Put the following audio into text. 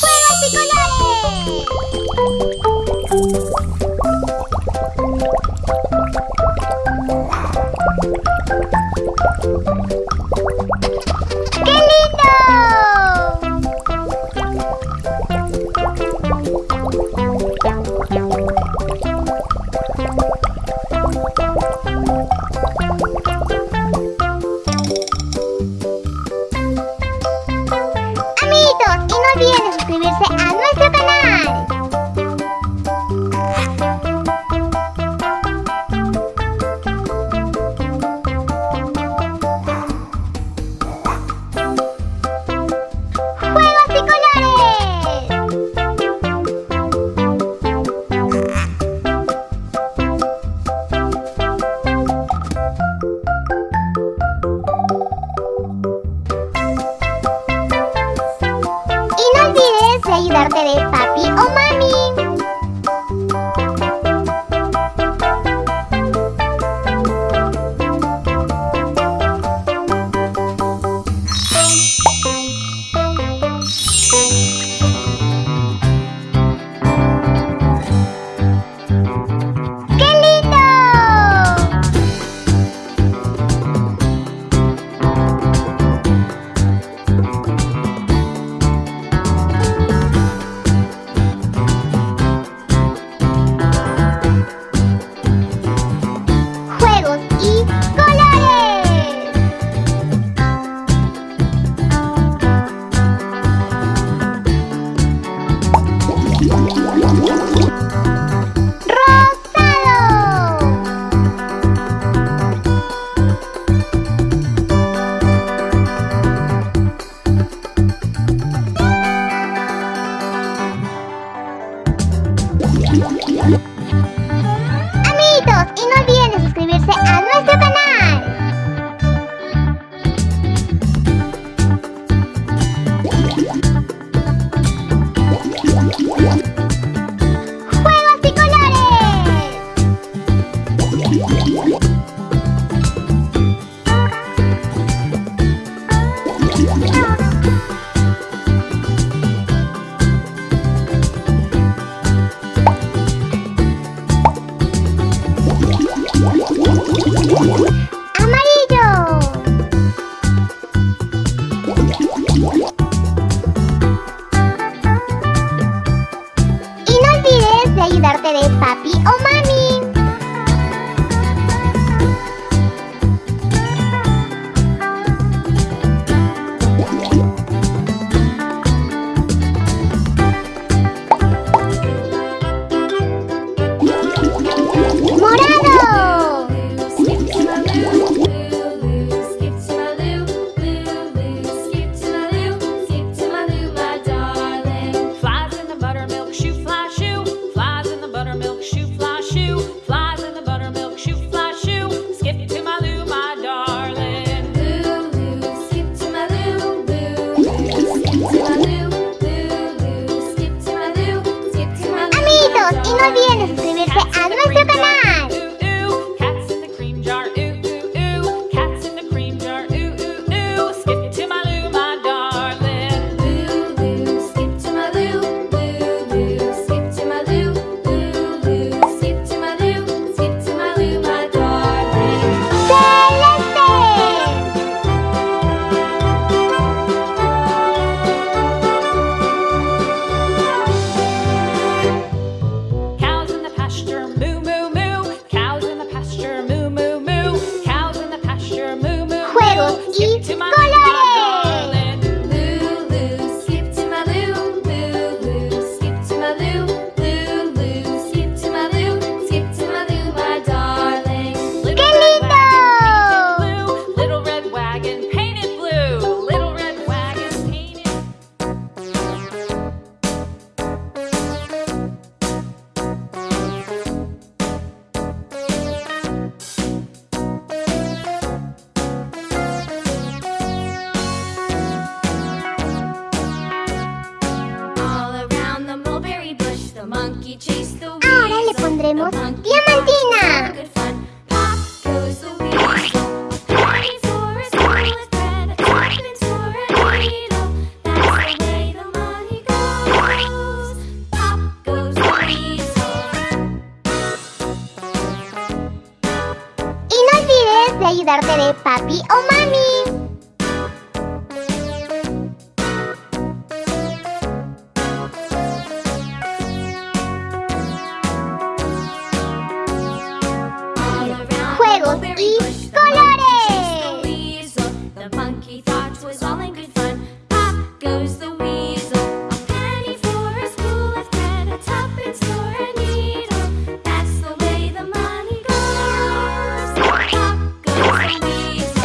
¡Juegos y colores! seré papi o mami. Música no olviden suscribirse a nuestro canal. to my tenemos Diamantina. Y no olvides de ayudarte de papi o mami. Thought was all in good fun. Pop goes the weasel. A penny for a of thread, a tuppence for a needle. That's the way the money goes. Pop goes the weasel.